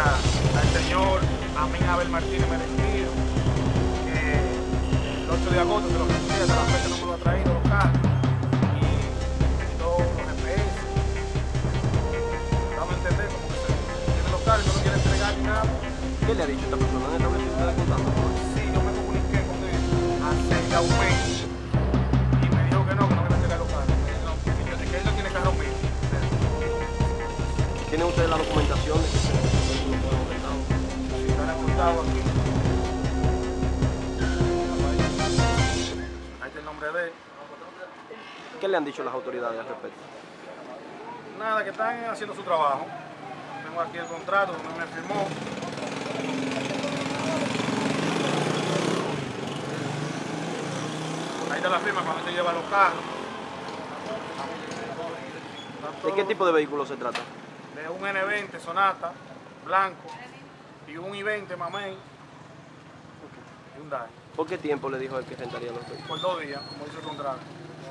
al señor a Amén Abel Martínez Merecido, que el 8 de agosto se lo ofrecía, hasta la fecha no me lo ha traído los carros, y todos los GPS. Vamos a entender como que se tiene los carros no quiere entregar ni nada. ¿Qué le ha dicho esta persona? ¿No es que contando? Sí, yo me comuniqué con él hace ya un mes. Y me dijo que no, que no me entregar los carros. Que él no tiene carro mío. ¿Tienen ustedes la documentación de que se aquí. Ahí está el nombre de él. ¿Qué le han dicho las autoridades al respecto? Nada, que están haciendo su trabajo. Tengo aquí el contrato donde me firmó. Ahí está la firma cuando se lleva los carros. ¿De qué tipo de vehículo se trata? De un N20 Sonata, blanco, y un I20 Mamey, y un DAI. ¿Por qué tiempo le dijo él que rentaría los vehículos? Por dos días, como dice el contrato.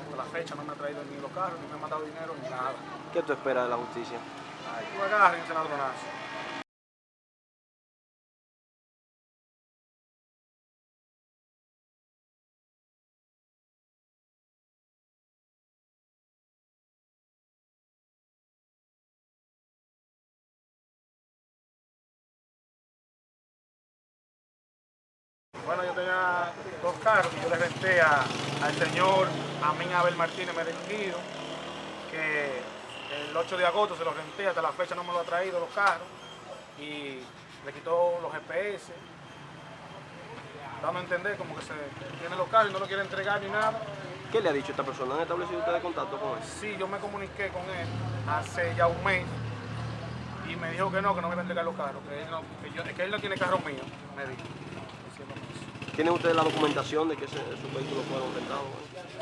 Hasta la fecha no me ha traído ni los carros, ni me ha mandado dinero, ni nada. ¿Qué tú esperas de la justicia? Ay, tú agarren ese ladronazo. Bueno, yo tenía dos carros que yo le renté a- al señor Amín Abel Martínez Merenguido, que el 8 de agosto se los renté, hasta la fecha no me lo ha traído los carros, y le quitó los GPS, dando a entender como que se tiene los carros y no lo quiere entregar ni nada. ¿Qué le ha dicho esta persona? ¿Han establecido ustedes contacto con él? Sí, yo me comuniqué con él hace ya un mes y me dijo que no, que no me iba a entregar los carros, que él no, que yo- que él no tiene carro mío, me dijo. ¿Tienen ustedes la documentación de que ese, sus vehículos fueron rentados?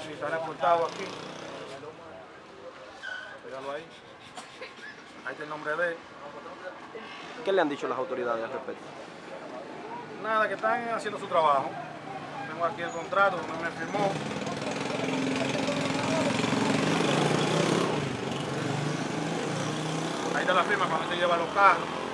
Sí, está reportado aquí. Pégalo ahí. Ahí está el nombre de él. ¿Qué le han dicho las autoridades al respecto? Nada, que están haciendo su trabajo. Tengo aquí el contrato donde me firmó. Ahí está la firma cuando se lleva los carros.